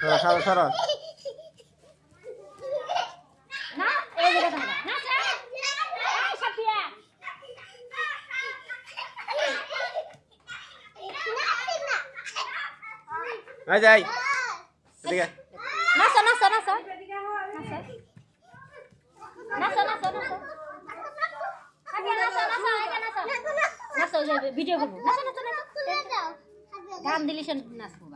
সরো সরো সরো না এই যে দেখা নাচো এই সাফিয়া এই যাই এদিকে নাচো নাচো নাচো নাচো নাচো ভিডিও করব নাচো গান দিলি সে নাচবো